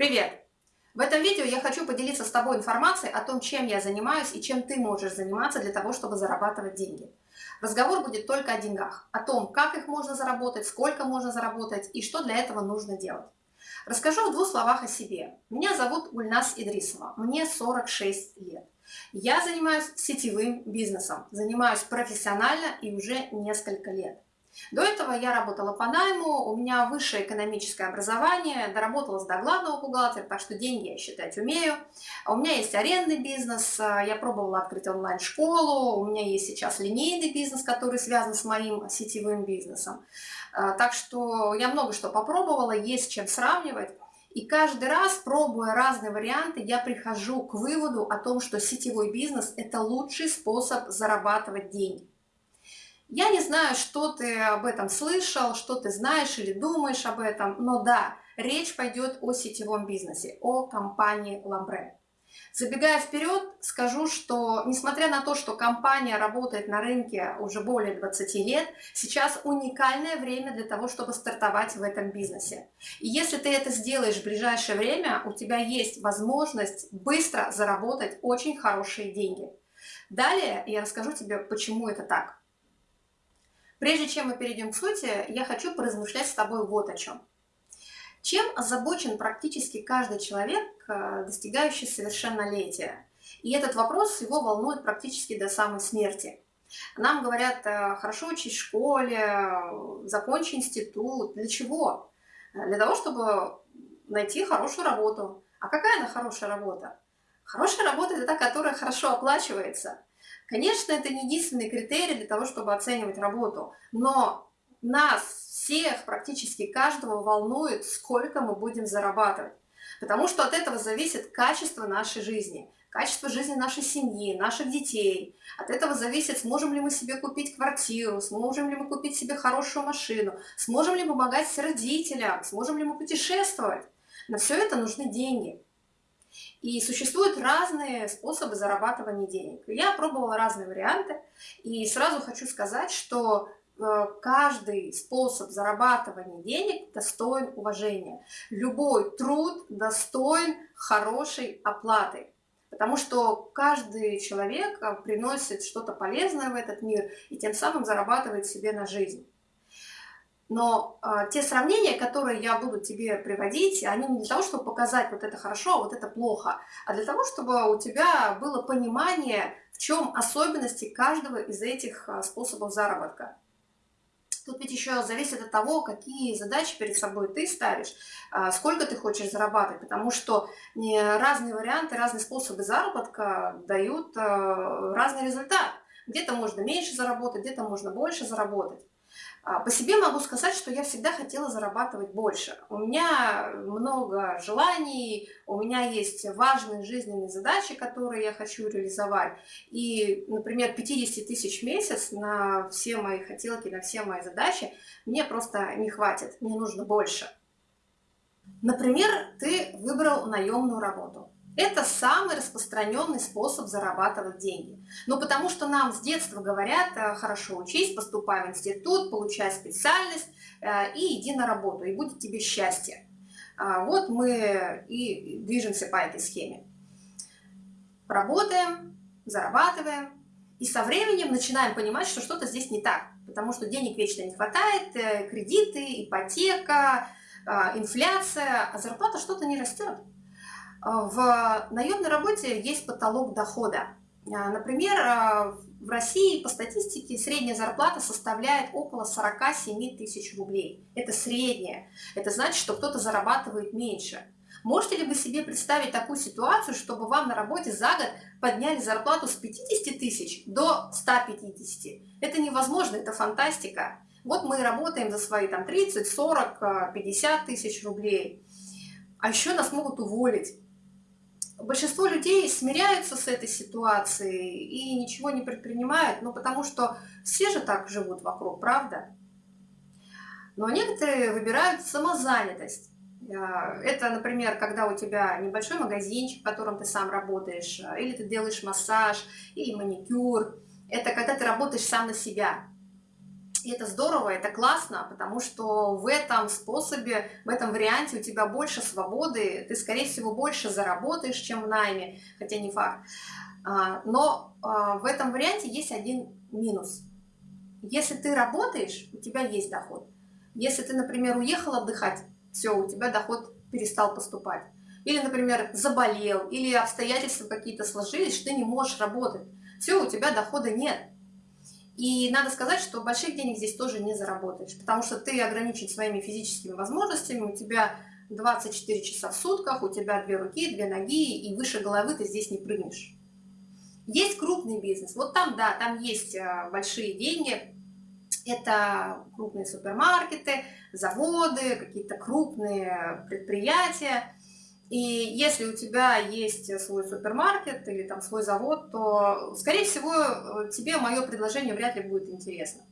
Привет! В этом видео я хочу поделиться с тобой информацией о том, чем я занимаюсь и чем ты можешь заниматься для того, чтобы зарабатывать деньги. Разговор будет только о деньгах, о том, как их можно заработать, сколько можно заработать и что для этого нужно делать. Расскажу в двух словах о себе. Меня зовут Гульнас Идрисова, мне 46 лет. Я занимаюсь сетевым бизнесом, занимаюсь профессионально и уже несколько лет. До этого я работала по найму, у меня высшее экономическое образование, доработалась до главного бухгалтера, так что деньги я считать умею. У меня есть арендный бизнес, я пробовала открыть онлайн-школу, у меня есть сейчас линейный бизнес, который связан с моим сетевым бизнесом. Так что я много что попробовала, есть чем сравнивать. И каждый раз, пробуя разные варианты, я прихожу к выводу о том, что сетевой бизнес – это лучший способ зарабатывать деньги. Я не знаю, что ты об этом слышал, что ты знаешь или думаешь об этом, но да, речь пойдет о сетевом бизнесе, о компании Lambre. Забегая вперед, скажу, что несмотря на то, что компания работает на рынке уже более 20 лет, сейчас уникальное время для того, чтобы стартовать в этом бизнесе. И если ты это сделаешь в ближайшее время, у тебя есть возможность быстро заработать очень хорошие деньги. Далее я расскажу тебе, почему это так. Прежде чем мы перейдем к сути, я хочу поразмышлять с тобой вот о чем. Чем озабочен практически каждый человек, э, достигающий совершеннолетия? И этот вопрос его волнует практически до самой смерти. Нам говорят, э, хорошо учись в школе, закончи институт. Для чего? Для того, чтобы найти хорошую работу. А какая она хорошая работа? Хорошая работа – это та, которая хорошо оплачивается. Конечно, это не единственный критерий для того, чтобы оценивать работу, но нас всех, практически каждого волнует, сколько мы будем зарабатывать. Потому что от этого зависит качество нашей жизни, качество жизни нашей семьи, наших детей. От этого зависит, сможем ли мы себе купить квартиру, сможем ли мы купить себе хорошую машину, сможем ли мы помогать родителям, сможем ли мы путешествовать. На все это нужны деньги. И существуют разные способы зарабатывания денег. Я пробовала разные варианты, и сразу хочу сказать, что э, каждый способ зарабатывания денег достоин уважения. Любой труд достоин хорошей оплаты. Потому что каждый человек э, приносит что-то полезное в этот мир и тем самым зарабатывает себе на жизнь. Но э, те сравнения, которые я буду тебе приводить, они не для того, чтобы показать вот это хорошо, а вот это плохо, а для того, чтобы у тебя было понимание, в чем особенности каждого из этих э, способов заработка. Тут ведь еще зависит от того, какие задачи перед собой ты ставишь, э, сколько ты хочешь зарабатывать, потому что разные варианты, разные способы заработка дают разный результат. Где-то можно меньше заработать, где-то можно больше заработать. А, по себе могу сказать, что я всегда хотела зарабатывать больше. У меня много желаний, у меня есть важные жизненные задачи, которые я хочу реализовать. И, например, 50 тысяч в месяц на все мои хотелки, на все мои задачи мне просто не хватит, мне нужно больше. Например, ты выбрал наемную работу. Это самый распространенный способ зарабатывать деньги. Ну, потому что нам с детства говорят, э, хорошо учись, поступай в институт, получай специальность э, и иди на работу, и будет тебе счастье. А, вот мы и движемся по этой схеме. Работаем, зарабатываем, и со временем начинаем понимать, что что-то здесь не так, потому что денег вечно не хватает, э, кредиты, ипотека, инфляция, а зарплата что-то не растет. В наемной работе есть потолок дохода. А, например, а, в России по статистике средняя зарплата составляет около 47 тысяч рублей. Это средняя. Это значит, что кто-то зарабатывает меньше. Можете ли вы себе представить такую ситуацию, чтобы вам на работе за год подняли зарплату с 50 тысяч до 150? Это невозможно, это фантастика. Вот мы работаем за свои там 30, 40, 50 тысяч рублей. А еще нас могут уволить большинство людей смиряются с этой ситуацией и ничего не предпринимают, ну потому что все же так живут вокруг, правда? Но некоторые выбирают самозанятость. А, это, например, когда у тебя небольшой магазинчик, в котором ты сам работаешь, а, или ты делаешь массаж, или маникюр. Это когда ты работаешь сам на себя. И это здорово, это классно, потому что в этом способе, в этом варианте у тебя больше свободы, ты, скорее всего, больше заработаешь, чем в найме, хотя не факт. А, но а, в этом варианте есть один минус. Если ты работаешь, у тебя есть доход. Если ты, например, уехал отдыхать, все, у тебя доход перестал поступать. Или, например, заболел, или обстоятельства какие-то сложились, что ты не можешь работать. Все, у тебя дохода нет. И надо сказать, что больших денег здесь тоже не заработаешь, потому что ты ограничен своими физическими возможностями, у тебя 24 часа в сутках, у тебя две руки, две ноги, и выше головы ты здесь не прыгнешь. Есть крупный бизнес, вот там, да, там есть э, большие деньги, это крупные супермаркеты, заводы, какие-то крупные предприятия, и если у тебя есть свой супермаркет или там свой завод, то, скорее всего, тебе мое предложение вряд ли будет интересно.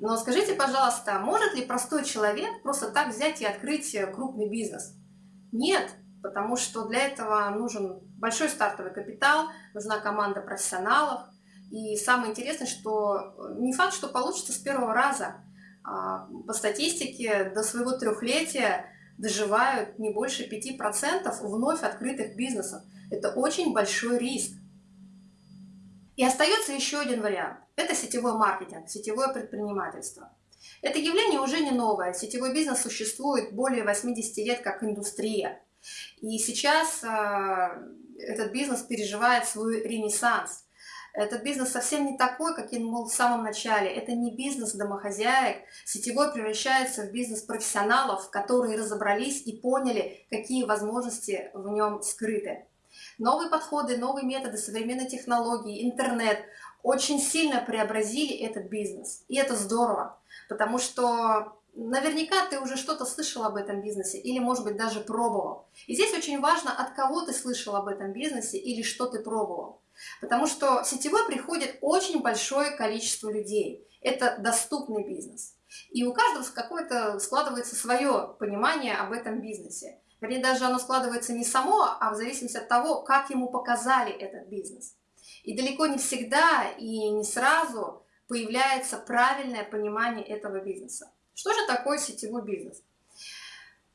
Но скажите, пожалуйста, может ли простой человек просто так взять и открыть крупный бизнес? Нет, потому что для этого нужен большой стартовый капитал, нужна команда профессионалов. И самое интересное, что не факт, что получится с первого раза. А, по статистике, до своего трехлетия доживают не больше 5% вновь открытых бизнесов. Это очень большой риск. И остается еще один вариант. Это сетевой маркетинг, сетевое предпринимательство. Это явление уже не новое. Сетевой бизнес существует более 80 лет как индустрия. И сейчас э, этот бизнес переживает свой ренессанс. Этот бизнес совсем не такой, каким был в самом начале. Это не бизнес домохозяек. Сетевой превращается в бизнес профессионалов, которые разобрались и поняли, какие возможности в нем скрыты. Новые подходы, новые методы, современные технологии, интернет очень сильно преобразили этот бизнес. И это здорово, потому что наверняка ты уже что-то слышал об этом бизнесе или, может быть, даже пробовал. И здесь очень важно, от кого ты слышал об этом бизнесе или что ты пробовал. Потому что сетевой приходит очень большое количество людей. Это доступный бизнес. И у каждого какое-то складывается свое понимание об этом бизнесе. Вернее, даже оно складывается не само, а в зависимости от того, как ему показали этот бизнес. И далеко не всегда и не сразу появляется правильное понимание этого бизнеса. Что же такое сетевой бизнес?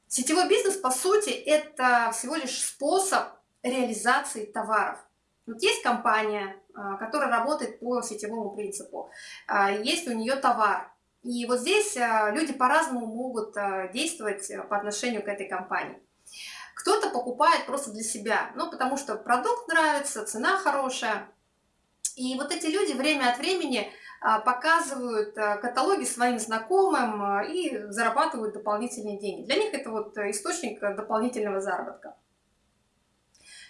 Сетевой бизнес, по сути, это всего лишь способ реализации товаров. Вот есть компания, а, которая работает по сетевому принципу, а, есть у нее товар, и вот здесь а, люди по-разному могут действовать по отношению к этой компании. Кто-то покупает просто для себя, ну, потому что продукт нравится, цена хорошая. И вот эти люди время от времени показывают каталоги своим знакомым и зарабатывают дополнительные деньги. Для них это вот источник дополнительного заработка.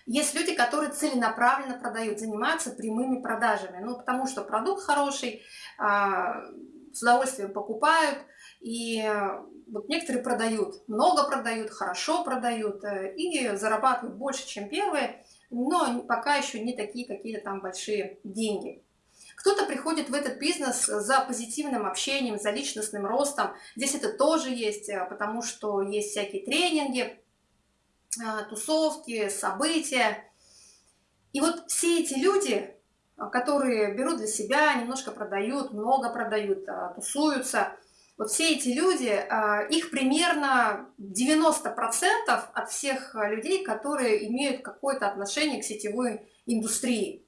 Есть люди, которые целенаправленно продают, занимаются прямыми продажами. Ну, потому что продукт хороший, а, с удовольствием покупают. И вот некоторые продают, много продают, хорошо продают э, и зарабатывают больше, чем первые, но пока еще не такие какие-то там большие деньги. Кто-то приходит в этот бизнес за позитивным общением, за личностным ростом. Здесь это тоже есть, э, потому что есть всякие тренинги, тусовки, события. И вот все эти люди, а, которые берут для себя, немножко продают, много продают, а, тусуются, вот все эти люди, их примерно 90% от всех людей, которые имеют какое-то отношение к сетевой индустрии.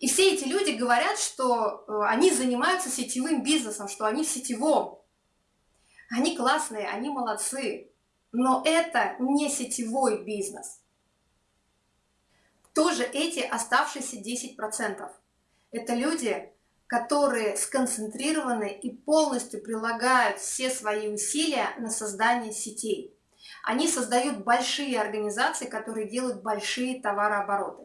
И все эти люди говорят, что они занимаются сетевым бизнесом, что они в сетевом. Они классные, они молодцы. Но это не сетевой бизнес. Тоже эти оставшиеся 10%. Это люди, которые сконцентрированы и полностью прилагают все свои усилия на создание сетей. Они создают большие организации, которые делают большие товарообороты.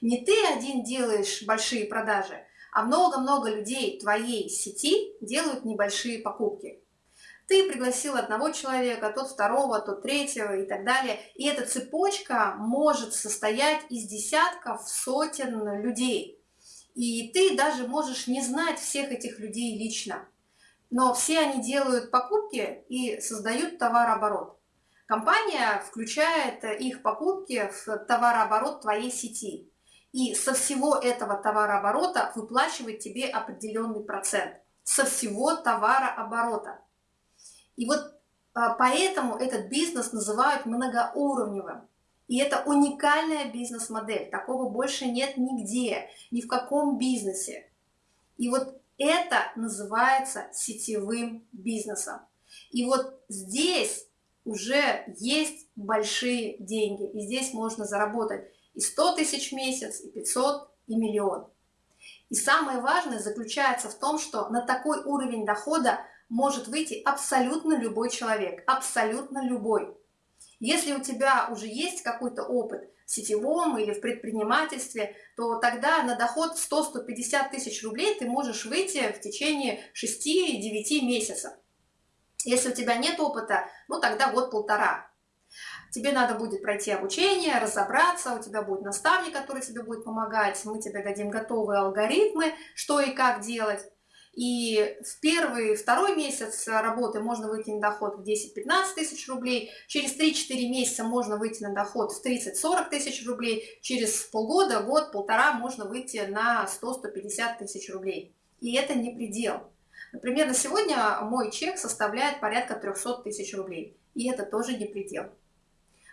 Не ты один делаешь большие продажи, а много-много людей твоей сети делают небольшие покупки. Ты пригласил одного человека, тот второго, тот третьего и так далее. И эта цепочка может состоять из десятков, сотен людей. И ты даже можешь не знать всех этих людей лично. Но все они делают покупки и создают товарооборот. Компания включает их покупки в товарооборот твоей сети. И со всего этого товарооборота выплачивает тебе определенный процент. со всего товарооборота. И вот а, поэтому этот бизнес называют многоуровневым. И это уникальная бизнес-модель. Такого больше нет нигде, ни в каком бизнесе. И вот это называется сетевым бизнесом. И вот здесь уже есть большие деньги. И здесь можно заработать и 100 тысяч в месяц, и 500, и миллион. И самое важное заключается в том, что на такой уровень дохода может выйти абсолютно любой человек, абсолютно любой. Если у тебя уже есть какой-то опыт в сетевом или в предпринимательстве, то тогда на доход 100-150 тысяч рублей ты можешь выйти в течение 6-9 месяцев. Если у тебя нет опыта, ну тогда год-полтора. Тебе надо будет пройти обучение, разобраться, у тебя будет наставник, который тебе будет помогать, мы тебе дадим готовые алгоритмы, что и как делать. И в первый, второй месяц работы можно выйти на доход в 10-15 тысяч рублей, через 3-4 месяца можно выйти на доход в 30-40 тысяч рублей, через полгода, год, полтора можно выйти на 100-150 тысяч рублей. И это не предел. Например, на сегодня мой чек составляет порядка 300 тысяч рублей, и это тоже не предел.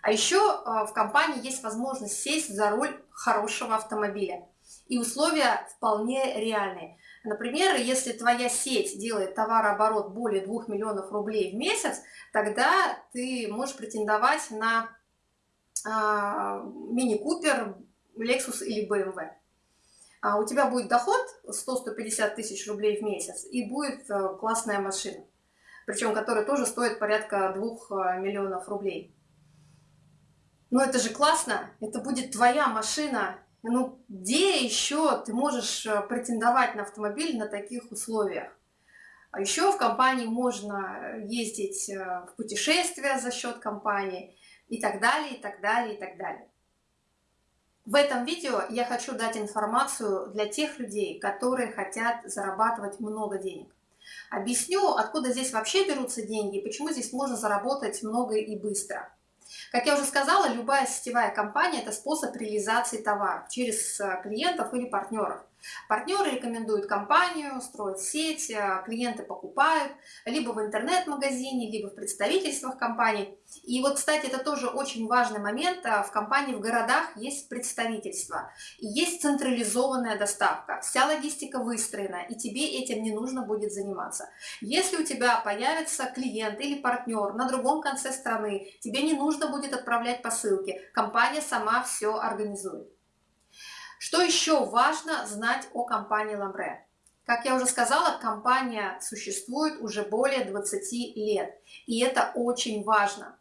А еще а, в компании есть возможность сесть за руль хорошего автомобиля. И условия вполне реальные. Например, если твоя сеть делает товарооборот более 2 миллионов рублей в месяц, тогда ты можешь претендовать на э, мини-купер, Lexus или BMW. А у тебя будет доход 100-150 тысяч рублей в месяц и будет э, классная машина, причем которая тоже стоит порядка 2 э, миллионов рублей. Но это же классно, это будет твоя машина, ну, где еще ты можешь э, претендовать на автомобиль на таких условиях? А еще в компании можно ездить э, в путешествия за счет компании и так далее, и так далее, и так далее. В этом видео я хочу дать информацию для тех людей, которые хотят зарабатывать много денег. Объясню, откуда здесь вообще берутся деньги и почему здесь можно заработать много и быстро. Как я уже сказала, любая сетевая компания – это способ реализации товара через э, клиентов или партнеров. Партнеры рекомендуют компанию, строят сеть, э, клиенты покупают либо в интернет-магазине, либо в представительствах компаний. И вот, кстати, это тоже очень важный момент. Э, в компании в городах есть представительство, есть централизованная доставка. Вся логистика выстроена, и тебе этим не нужно будет заниматься. Если у тебя появится клиент или партнер на другом конце страны, тебе не нужно будет отправлять посылки. Компания сама все организует. Что еще важно знать о компании Ламбре? Как я уже сказала, компания существует уже более 20 лет. И это очень важно.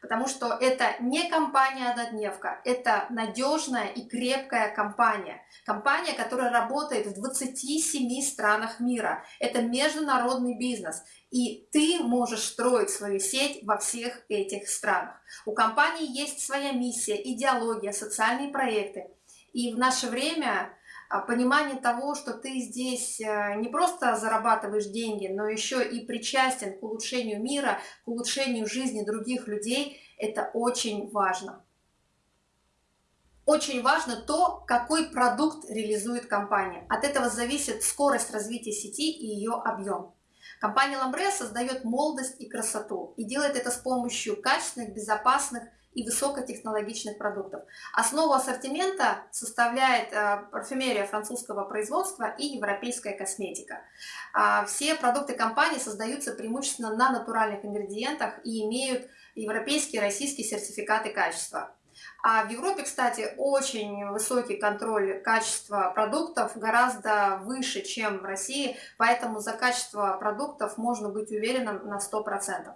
Потому что это не компания-однодневка, это надежная и крепкая компания. Компания, которая работает в 27 странах мира. Это международный бизнес. И ты можешь строить свою сеть во всех этих странах. У компании есть своя миссия, идеология, социальные проекты. И в наше время а, понимание того, что ты здесь э, не просто зарабатываешь деньги, но еще и причастен к улучшению мира, к улучшению жизни других людей, это очень важно. Очень важно то, какой продукт реализует компания. От этого зависит скорость развития сети и ее объем. Компания Lambre создает молодость и красоту и делает это с помощью качественных, безопасных и высокотехнологичных продуктов. Основу ассортимента составляет э, парфюмерия французского производства и европейская косметика. А, все продукты компании создаются преимущественно на натуральных ингредиентах и имеют европейские и российские сертификаты качества. А в Европе, кстати, очень высокий контроль качества продуктов, гораздо выше, чем в России, поэтому за качество продуктов можно быть уверенным на 100%.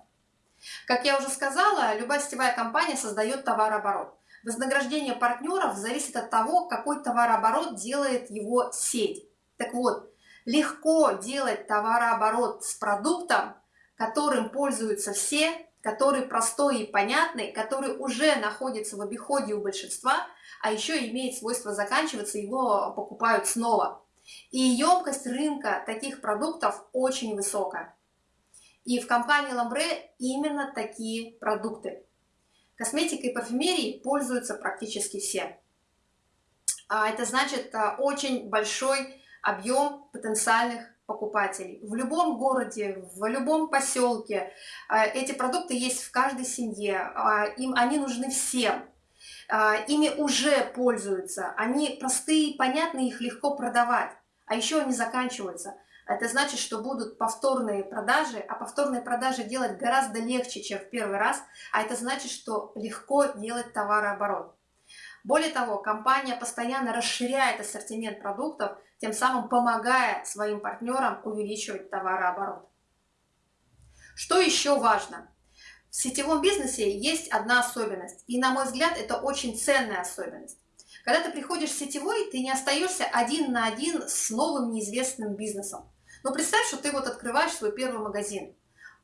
Как я уже сказала, любая сетевая компания создает товарооборот. Вознаграждение партнеров зависит от того, какой товарооборот делает его сеть. Так вот, легко делать товарооборот с продуктом, которым пользуются все, который простой и понятный, который уже находится в обиходе у большинства, а еще имеет свойство заканчиваться, его покупают снова. И емкость рынка таких продуктов очень высокая. И в компании Ламбре именно такие продукты. Косметикой и парфюмерией пользуются практически все. А это значит а, очень большой объем потенциальных покупателей в любом городе, в любом поселке. А, эти продукты есть в каждой семье, им они нужны всем. Ими уже пользуются, они простые, понятные, их легко продавать, а еще они заканчиваются. Это значит, что будут повторные продажи, а повторные продажи делать гораздо легче, чем в первый раз, а это значит, что легко делать товарооборот. Более того, компания постоянно расширяет ассортимент продуктов, тем самым помогая своим партнерам увеличивать товарооборот. Что еще важно? В сетевом бизнесе есть одна особенность, и, на мой взгляд, это очень ценная особенность. Когда ты приходишь в сетевой, ты не остаешься один на один с новым неизвестным бизнесом. Но представь, что ты вот открываешь свой первый магазин.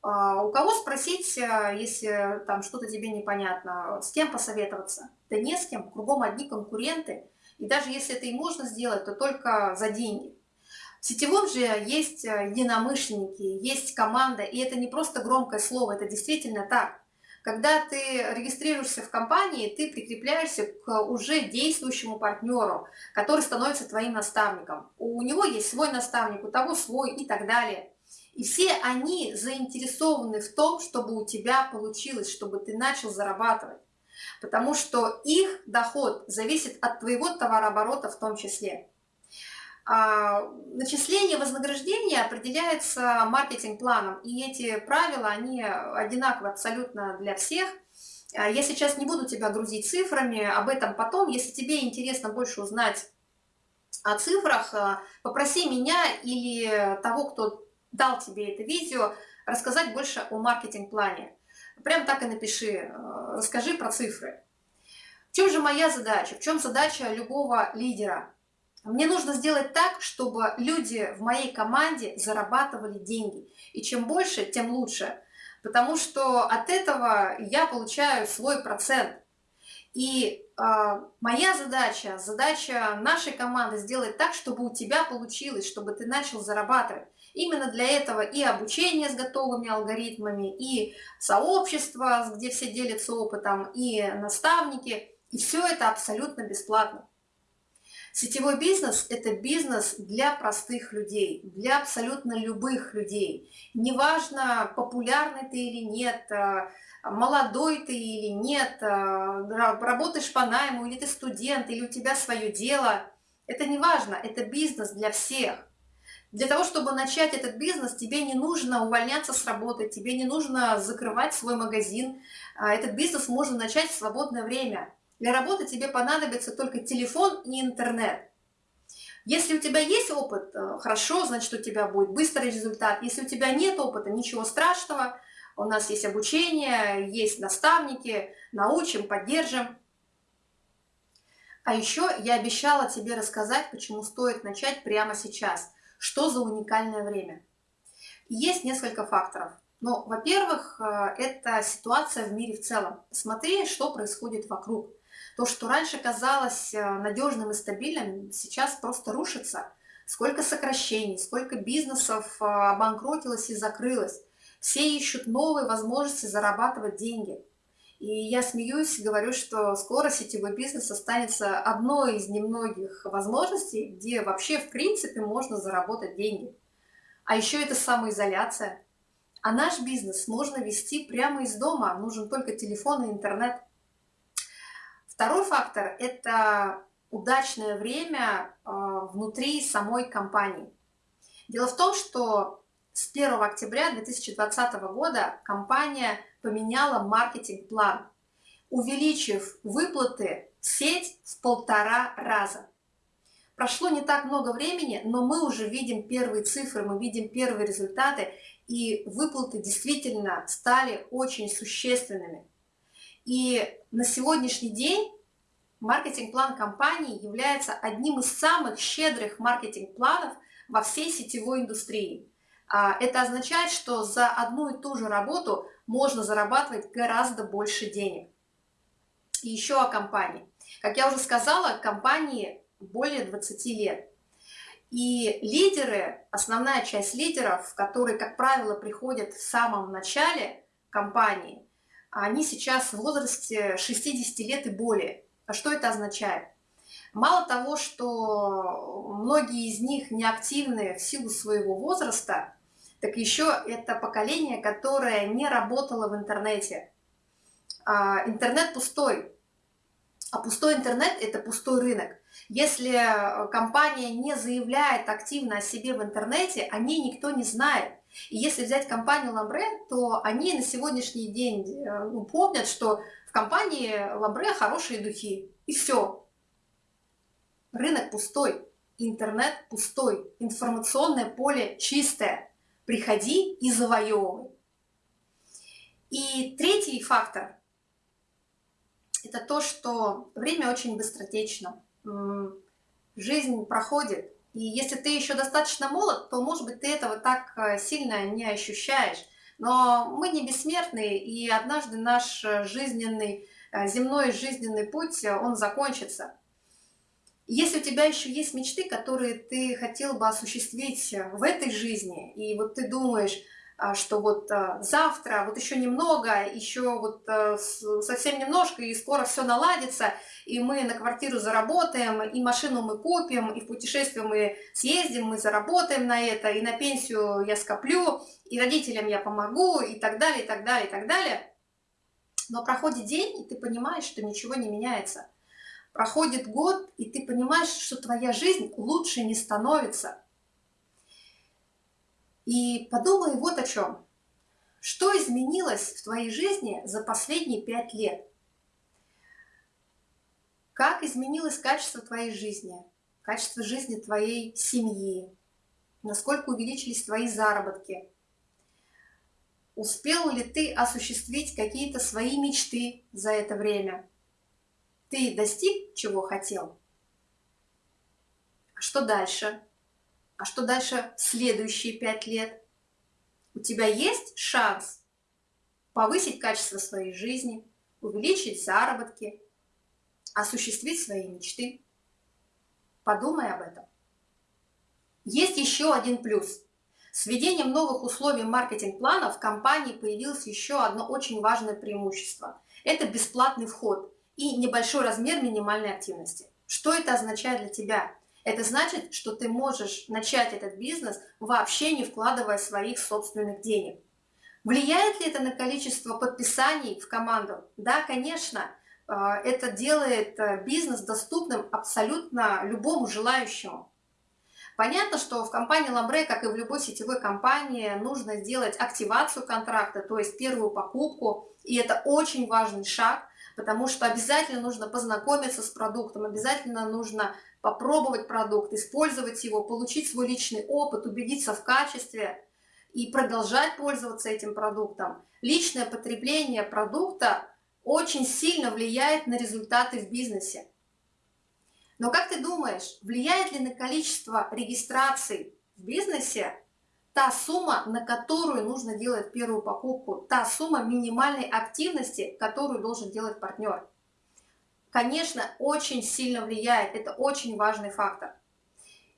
А, у кого спросить, э, если там что-то тебе непонятно, с кем посоветоваться? Да не с кем, кругом одни конкуренты. И даже если это и можно сделать, то только за деньги. В сетевом же есть э, единомышленники, есть команда, и это не просто громкое слово, это действительно так. Когда ты регистрируешься в компании, ты прикрепляешься к уже действующему партнеру, который становится твоим наставником. У него есть свой наставник, у того свой и так далее. И все они заинтересованы в том, чтобы у тебя получилось, чтобы ты начал зарабатывать. Потому что их доход зависит от твоего товарооборота в том числе. А, начисление вознаграждения определяется маркетинг-планом, и эти правила, они одинаковы абсолютно для всех. А, я сейчас не буду тебя грузить цифрами, об этом потом. Если тебе интересно больше узнать о цифрах, а, попроси меня или того, кто дал тебе это видео, рассказать больше о маркетинг-плане. Прям так и напиши, расскажи про цифры. В чем же моя задача? В чем задача любого лидера? Мне нужно сделать так, чтобы люди в моей команде зарабатывали деньги. И чем больше, тем лучше. Потому что от этого я получаю свой процент. И э, моя задача, задача нашей команды сделать так, чтобы у тебя получилось, чтобы ты начал зарабатывать. Именно для этого и обучение с готовыми алгоритмами, и сообщество, где все делятся опытом, и наставники. И все это абсолютно бесплатно. Сетевой бизнес – это бизнес для простых людей, для абсолютно любых людей. Неважно, популярный ты или нет, э, молодой ты или нет, э, работаешь по найму, или ты студент, или у тебя свое дело. Это не важно, это бизнес для всех. Для того, чтобы начать этот бизнес, тебе не нужно увольняться с работы, тебе не нужно закрывать свой магазин. А, этот бизнес можно начать в свободное время. Для работы тебе понадобится только телефон и интернет. Если у тебя есть опыт, э, хорошо, значит у тебя будет быстрый результат. Если у тебя нет опыта, ничего страшного. У нас есть обучение, есть наставники, научим, поддержим. А еще я обещала тебе рассказать, почему стоит начать прямо сейчас. Что за уникальное время? Есть несколько факторов. Но, во-первых, э, это ситуация в мире в целом. Смотри, что происходит вокруг. То, что раньше казалось э, надежным и стабильным, сейчас просто рушится. Сколько сокращений, сколько бизнесов э, обанкротилось и закрылось. Все ищут новые возможности зарабатывать деньги. И я смеюсь, говорю, что скоро сетевой бизнес останется одной из немногих возможностей, где вообще в принципе можно заработать деньги. А еще это самоизоляция. А наш бизнес можно вести прямо из дома, нужен только телефон и интернет. Второй фактор – это удачное время а, внутри самой компании. Дело в том, что с 1 октября 2020 года компания поменяла маркетинг-план, увеличив выплаты в сеть в полтора раза. Прошло не так много времени, но мы уже видим первые цифры, мы видим первые результаты, и выплаты действительно стали очень существенными. И на сегодняшний день маркетинг-план компании является одним из самых щедрых маркетинг-планов во всей сетевой индустрии. А, это означает, что за одну и ту же работу можно зарабатывать гораздо больше денег. И еще о компании. Как я уже сказала, компании более 20 лет. И лидеры, основная часть лидеров, которые, как правило, приходят в самом начале компании, они сейчас в возрасте 60 лет и более. А что это означает? Мало того, что многие из них неактивны в силу своего возраста, так еще это поколение, которое не работало в интернете. А, интернет пустой, а пустой интернет – это пустой рынок. Если компания не заявляет активно о себе в интернете, о ней никто не знает. И если взять компанию Ламбре, то они на сегодняшний день э, ну, помнят, что в компании Ламбре хорошие духи. И все. Рынок пустой, интернет пустой, информационное поле чистое. Приходи и завоевывай. И третий фактор – это то, что время очень быстротечно. Жизнь проходит, и если ты еще достаточно молод, то, может быть, ты этого так э, сильно не ощущаешь. Но мы не бессмертные, и однажды наш э, жизненный, э, земной жизненный путь, он закончится. Если у тебя еще есть мечты, которые ты хотел бы осуществить в этой жизни, и вот ты думаешь, что вот а, завтра, вот еще немного, еще вот а, совсем немножко, и скоро все наладится, и мы на квартиру заработаем, и машину мы купим, и в путешествие мы съездим, мы заработаем на это, и на пенсию я скоплю, и родителям я помогу, и так далее, и так далее, и так далее. Но проходит день, и ты понимаешь, что ничего не меняется. Проходит год, и ты понимаешь, что твоя жизнь лучше не становится – и подумай вот о чем. Что изменилось в твоей жизни за последние пять лет? Как изменилось качество твоей жизни, качество жизни твоей семьи? Насколько увеличились твои заработки? Успел ли ты осуществить какие-то свои мечты за это время? Ты достиг, чего хотел? А что дальше? А что дальше в следующие пять лет? У тебя есть шанс повысить качество своей жизни, увеличить заработки, осуществить свои мечты. Подумай об этом. Есть еще один плюс. С введением новых условий маркетинг-плана в компании появилось еще одно очень важное преимущество. Это бесплатный вход и небольшой размер минимальной активности. Что это означает для тебя? Это значит, что ты можешь начать этот бизнес, вообще не вкладывая своих собственных денег. Влияет ли это на количество подписаний в команду? Да, конечно. А, это делает э, бизнес доступным абсолютно любому желающему. Понятно, что в компании Ламбре, как и в любой сетевой компании, нужно сделать активацию контракта, то есть первую покупку. И это очень важный шаг, потому что обязательно нужно познакомиться с продуктом, обязательно нужно попробовать продукт, использовать его, получить свой личный опыт, убедиться в качестве и продолжать пользоваться этим продуктом. Личное потребление продукта очень сильно влияет на результаты в бизнесе. Но как ты думаешь, влияет ли на количество регистраций в бизнесе та сумма, на которую нужно делать первую покупку, та сумма минимальной активности, которую должен делать партнер? Конечно, очень сильно влияет. Это очень важный фактор.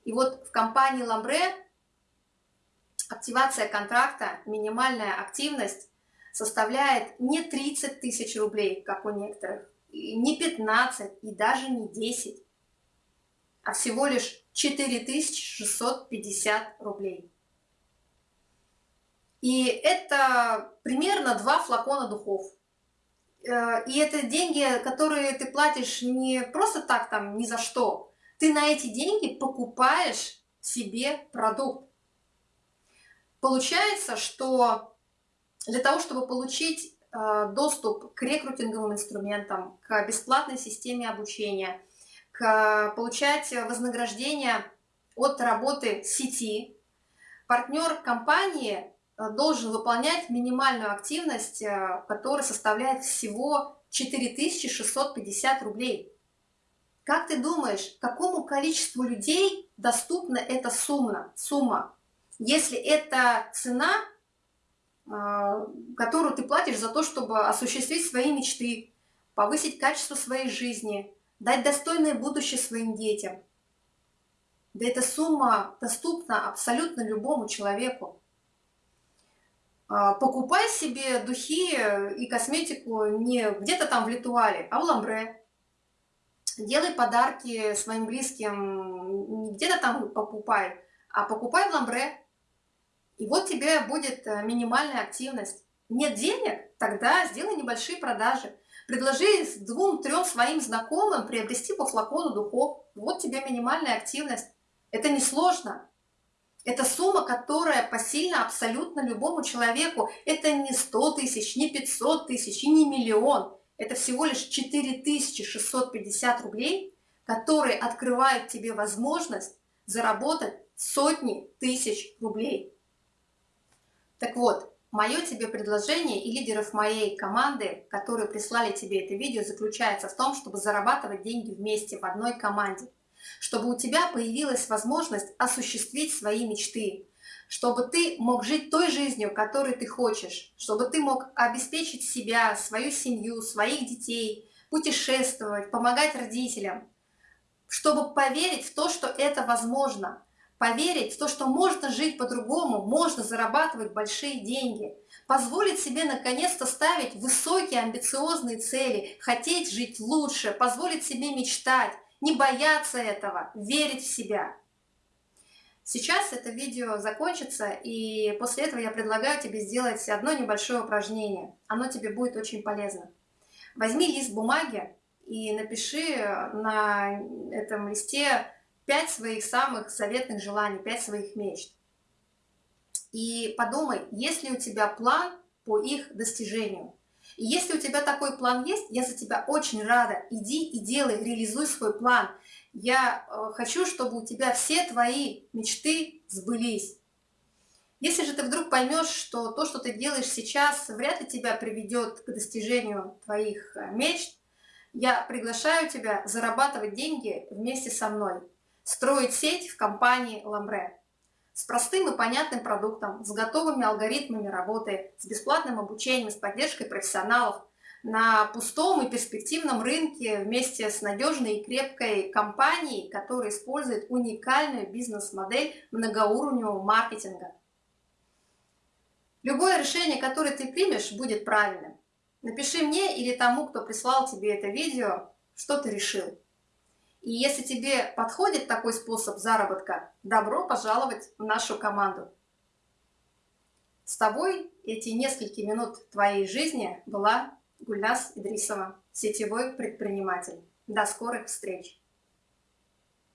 И вот в компании Ламбре активация контракта, минимальная активность составляет не 30 тысяч рублей, как у некоторых, не 15 и даже не 10, а всего лишь 4650 рублей. И это примерно два флакона духов. Э, и это деньги, которые ты платишь не просто так, там, ни за что. Ты на эти деньги покупаешь себе продукт. Получается, что для того, чтобы получить э, доступ к рекрутинговым инструментам, к бесплатной системе обучения, к получать вознаграждение от работы сети, партнер компании должен выполнять минимальную активность, э, которая составляет всего 4650 рублей. Как ты думаешь, какому количеству людей доступна эта сумма? сумма? Если это цена, э, которую ты платишь за то, чтобы осуществить свои мечты, повысить качество своей жизни, дать достойное будущее своим детям. Да эта сумма доступна абсолютно любому человеку. А, покупай себе духи и косметику не где-то там в Литуале, а в Ламбре. Делай подарки своим близким, не где-то там покупай, а покупай в ламбре. И вот тебе будет э, минимальная активность. Нет денег? Тогда сделай небольшие продажи. Предложи двум-трем своим знакомым приобрести по флакону духов. Вот тебе минимальная активность. Это несложно. Это сумма, которая посильна абсолютно любому человеку. Это не 100 тысяч, не 500 тысяч и не миллион. Это всего лишь 4650 рублей, которые открывают тебе возможность заработать сотни тысяч рублей. Так вот, мое тебе предложение и лидеров моей команды, которые прислали тебе это видео, заключается в том, чтобы зарабатывать деньги вместе в одной команде, чтобы у тебя появилась возможность осуществить свои мечты, чтобы ты мог жить той жизнью, которой ты хочешь, чтобы ты мог обеспечить себя, свою семью, своих детей, путешествовать, помогать родителям, чтобы поверить в то, что это возможно, поверить в то, что можно жить по-другому, можно зарабатывать большие деньги, позволить себе наконец-то ставить высокие амбициозные цели, хотеть жить лучше, позволить себе мечтать, не бояться этого, верить в себя. Сейчас это видео закончится, и после этого я предлагаю тебе сделать одно небольшое упражнение. Оно тебе будет очень полезно. Возьми лист бумаги и напиши на этом листе 5 своих самых заветных желаний, 5 своих мечт. И подумай, есть ли у тебя план по их достижению. И если у тебя такой план есть, я за тебя очень рада. Иди и делай, реализуй свой план. Я э, хочу, чтобы у тебя все твои мечты сбылись. Если же ты вдруг поймешь, что то, что ты делаешь сейчас, вряд ли тебя приведет к достижению твоих э, мечт, я приглашаю тебя зарабатывать деньги вместе со мной строить сеть в компании Ламбре с простым и понятным продуктом, с готовыми алгоритмами работы, с бесплатным обучением, с поддержкой профессионалов, на пустом и перспективном рынке вместе с надежной и крепкой компанией, которая использует уникальную бизнес-модель многоуровневого маркетинга. Любое решение, которое ты примешь, будет правильным. Напиши мне или тому, кто прислал тебе это видео, что ты решил. И если тебе подходит такой способ заработка, добро пожаловать в нашу команду. С тобой эти несколько минут твоей жизни была Гульнас Идрисова, сетевой предприниматель. До скорых встреч!